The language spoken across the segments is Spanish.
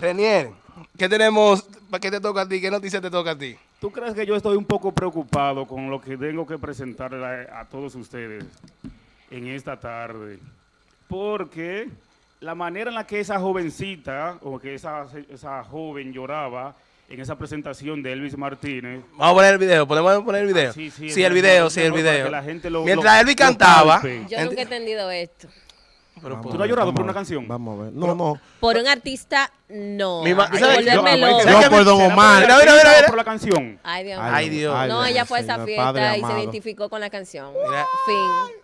Renier, ¿qué tenemos? ¿Para qué te toca a ti? ¿Qué noticia te toca a ti? ¿Tú crees que yo estoy un poco preocupado con lo que tengo que presentarle a, todos ustedes en esta tarde? Porque la manera en la que esa jovencita, o que esa, esa joven lloraba en esa presentación de Elvis Martínez, Vamos a poner el video, podemos poner el video. Ah, sí, sí, sí, el es video, sí, el video. la gente lo- Mientras lo- Elvis cantaba. Yo nunca he entendido esto. Pero, ¿Tú no has llorado por una canción? Vamos a ver. No, no. Por un artista, no. Mi ma- ¿sabes? Yo- loca. ¿sabes Yo por Don ¿Será Omar. por Mira, el mira, mira, por la canción? Ay, Dios Ay, mío. Ay, Dios. Ay, No, ella fue a esa fiesta y se identificó con la canción. Mira. Fin.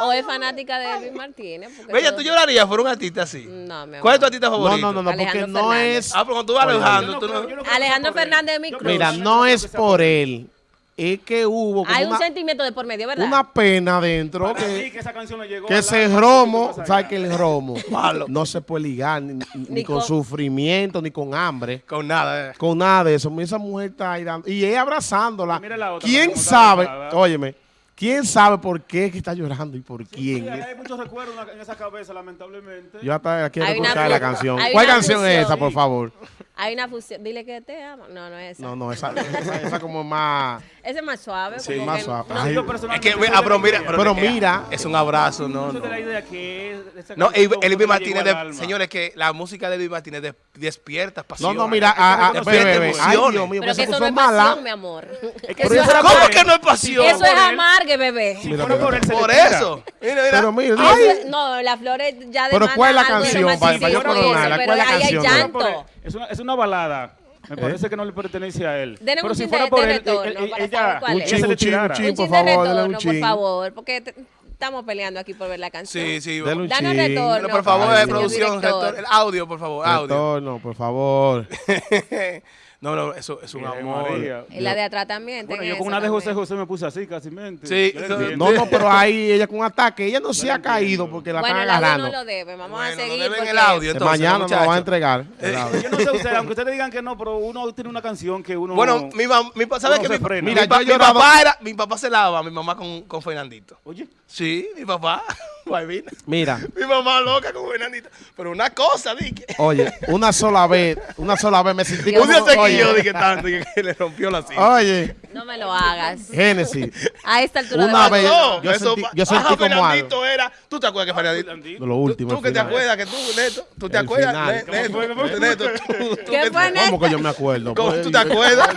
O es fanática de Elvis Martínez. porque Bella, ¿tú llorarías por un artista así? No, mi amor. ¿Cuál es tu artista No, favorito? no, no, no, porque Alejandro no Fernández. es. Ah, pero cuando tú vas Yo tú no no... no Alejandro sea. Fernández de mi cruz. Mira, no es sea por él. Es que hubo Hay un una, sentimiento de por medio, ¿verdad? una pena dentro Para que, que esa canción le llegó que ese romo, allá. ¿sabes que el romo? Malo. No se puede ligar ni, ni- ni con, con- sufrimiento, ni con hambre. Con nada. eh. Con nada de eso. Esa mujer está ahí dando. Y ella abrazándola. Mira la otra, ¿Quién sabe? Óyeme. ¿Quién sabe por qué es que está llorando y por Sí, quién? hay muchos recuerdos en esa cabeza, lamentablemente. Yo hasta quiero escuchar la canción. ¿Cuál canción es esa, por favor? Hay una fusión. Dile que te amo. No, no es esa. No, no, esa, esa, esa como más... Ese es más suave. Sí, como más que suave. no- Ay, Yo Es que, ah, pero la mira, Pero es mira. Es un abrazo, no, de no. la idea que esa No, canción el- como el que Luis me Martínez, de- señores, que la música de Luis Martínez de- despierta No, pasión. no, mira, ah, ah, Despierta bebé, bebé. Ay, emociones. Dios mío, Pero que eso no es mala. pasión, mi amor. Es es ¿Cómo que no es pasión? Eso es amargue, bebé. Mira, mira. por eso. Mira, mira. Pero mira, ay, es- no, las flores ya de Pero ¿cuál es la de canción, para- para yo coronarla? pero ¿Cuál es la ahí hay canción? Llanto. Es una, es una balada. Me ¿Eh? parece que no le pertenece a él. Denle Pero un si chin fuera de- por de él, retorno él- él- ella, Un chin, le un chin, un chin. Por chin de favor, dale un retorno, por chin. favor, porque te- estamos peleando aquí por ver la canción. Sí, sí. Dale un Danos chin. retorno. Pero por favor, Ay, señor producción, el audio, por favor, audio. Retorno, por favor. no, no, eso es un amor. María. Y la de atrás también. Bueno, yo con una de José. José me puse así, casi mente. Sí, no. No, no, pero ahí ella con ataque. Ella no se ha caído porque la Bueno, están el audio agarrando. no lo debe. Vamos Bueno, a no seguir. deben porque- el audio, entonces, mañana nos lo van a entregar. el audio. Yo no sé ustedes, aunque ustedes digan que no, pero uno tiene una canción que uno... Bueno, mi mamá, mi, pa- ¿sabes Uno qué? se Mi, frena. mi Mira, yo mi llorado- papá era, mi papá se lava, mi mamá con, con Fernandito. Oye, Sí, mi papá, Guayvina. Mira, Mi mamá loca con Fernandito. Pero una cosa, dije. oye, una sola vez, una sola vez me sentí Un día como... se Oye, quilló, dije tanto, que le rompió la silla. oye, me lo hagas. Génesis, A esta altura Una de vez- No, yo eso sentí- pa- yo sentí Ajá, como Fernandito era. ¿Tú te acuerdas que Fernandito? Fernandito. lo último. tú que te acuerdas que tú, Neto, tú te acuerdas, final. Ne- ¿Cómo Neto, ¿Qué que- fue, Neto? ¿Cómo que yo me acuerdo? ¿Cómo Pues, tú te acuerdas?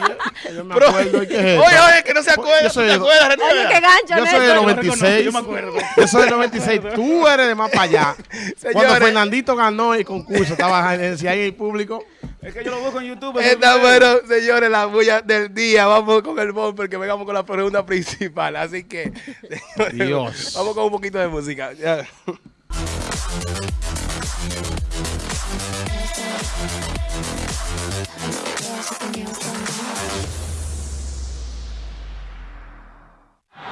Yo me Pero- acuerdo. Oye, oye, que no se acuerda, Yo ¿tú soy te de- acuerdas, Oye, qué gancho, Yo soy del Neto. Yo 96. me acuerdo. Yo soy del 96. Tú eres de más para allá. Cuando. Fernandito ganó el concurso, estaba en el público. Es que yo lo busco en YouTube. Está bueno, señores, la bulla del día. Vamos con el bumper que vengamos con la pregunta principal. Así que, señores, Dios. vamos con un poquito de música.